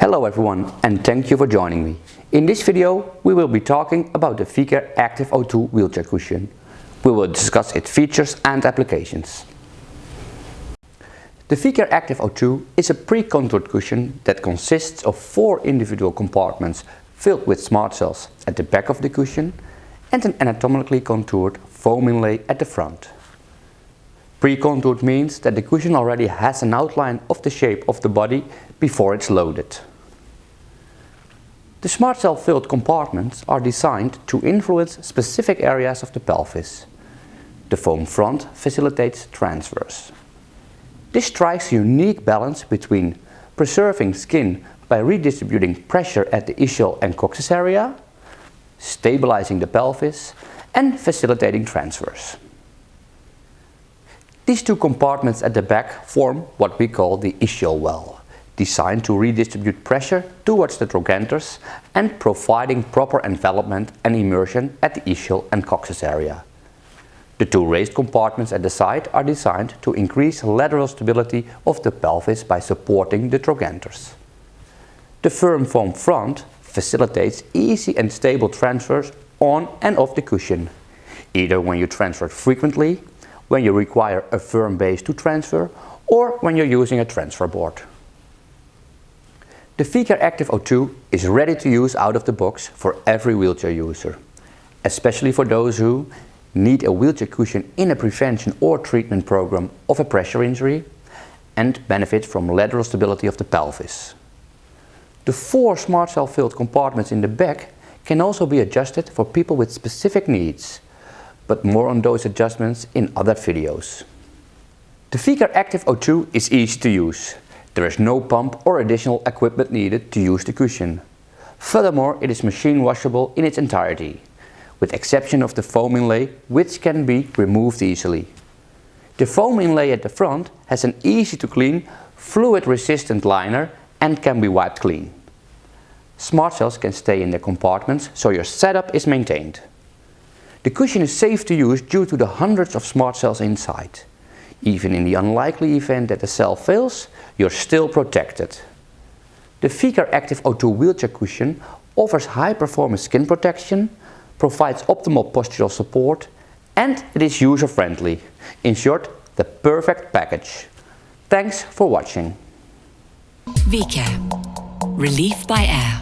Hello everyone and thank you for joining me. In this video we will be talking about the Vicair Active O2 wheelchair cushion. We will discuss its features and applications. The Vicair Active O2 is a pre-contoured cushion that consists of four individual compartments filled with smart cells at the back of the cushion and an anatomically contoured foam inlay at the front. Pre-contoured means that the cushion already has an outline of the shape of the body before it's loaded. The smart cell filled compartments are designed to influence specific areas of the pelvis. The foam front facilitates transfers. This strikes a unique balance between preserving skin by redistributing pressure at the ischial and coccyx area, stabilizing the pelvis and facilitating transfers. These two compartments at the back form what we call the ischial well designed to redistribute pressure towards the trochanters and providing proper envelopment and immersion at the ischial and coccyx area. The two raised compartments at the side are designed to increase lateral stability of the pelvis by supporting the trochanters. The firm foam front facilitates easy and stable transfers on and off the cushion, either when you transfer frequently, when you require a firm base to transfer, or when you're using a transfer board. The Vicair Active O2 is ready to use out of the box for every wheelchair user, especially for those who need a wheelchair cushion in a prevention or treatment program of a pressure injury and benefit from lateral stability of the pelvis. The four smart cell filled compartments in the back can also be adjusted for people with specific needs, but more on those adjustments in other videos. The Vicair Active O2 is easy to use there is no pump or additional equipment needed to use the cushion. Furthermore, it is machine washable in its entirety, with exception of the foam inlay which can be removed easily. The foam inlay at the front has an easy to clean, fluid resistant liner and can be wiped clean. Smart cells can stay in their compartments so your setup is maintained. The cushion is safe to use due to the hundreds of smart cells inside. Even in the unlikely event that the cell fails, you're still protected. The Vicair Active O2 wheelchair cushion offers high performance skin protection, provides optimal postural support and it is user friendly. In short, the perfect package. Thanks for watching. Vicair. Relief by air.